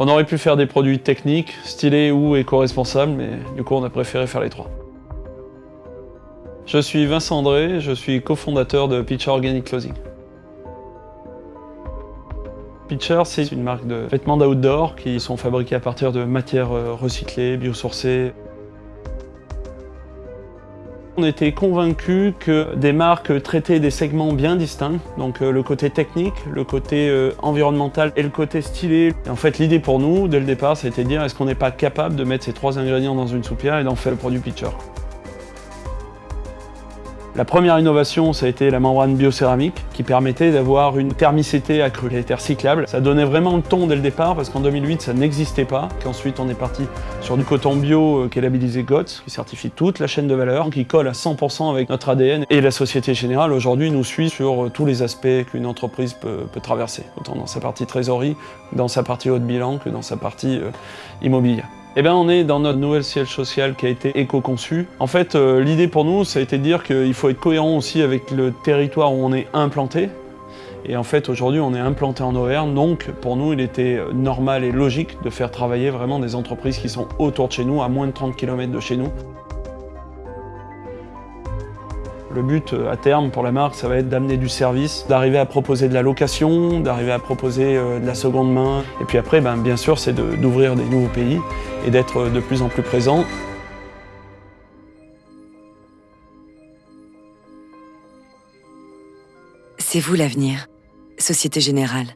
On aurait pu faire des produits techniques, stylés ou éco-responsables, mais du coup on a préféré faire les trois. Je suis Vincent André, je suis cofondateur de Pitcher Organic Clothing. Pitcher, c'est une marque de vêtements d'outdoor qui sont fabriqués à partir de matières euh, recyclées, biosourcées. On était convaincus que des marques traitaient des segments bien distincts, donc euh, le côté technique, le côté euh, environnemental et le côté stylé. Et en fait, l'idée pour nous, dès le départ, c'était de dire est-ce qu'on n'est pas capable de mettre ces trois ingrédients dans une soupière et d'en faire le produit Pitcher? La première innovation, ça a été la membrane biocéramique qui permettait d'avoir une thermicité accrue. Elle était recyclable. Ça donnait vraiment le ton dès le départ parce qu'en 2008, ça n'existait pas. Ensuite, on est parti sur du coton bio euh, qui est labellisé GOTS, qui certifie toute la chaîne de valeur, qui colle à 100% avec notre ADN. Et la Société Générale, aujourd'hui, nous suit sur euh, tous les aspects qu'une entreprise peut, traverser, autant dans sa partie trésorerie, dans sa partie haut de bilan que dans sa partie euh, immobilière. Eh bien, on est dans notre nouvelle siège social qui a été éco-conçu. En fait, euh, l'idée pour nous, ça a été de dire qu'il faut être cohérent aussi avec le territoire où on est implanté. Et en fait, aujourd'hui, on est implanté en Auvergne, donc pour nous, il était normal et logique de faire travailler vraiment des entreprises qui sont autour de chez nous, à moins de 30 km de chez nous. Le but euh, à terme pour la marque, ça va être d'amener du service, d'arriver à proposer de la location, d'arriver à proposer euh, de la seconde main. Et puis après, ben, bien sûr, c'est d'ouvrir des nouveaux pays et d'être euh, de plus en plus présent. C'est vous l'avenir. Société Générale.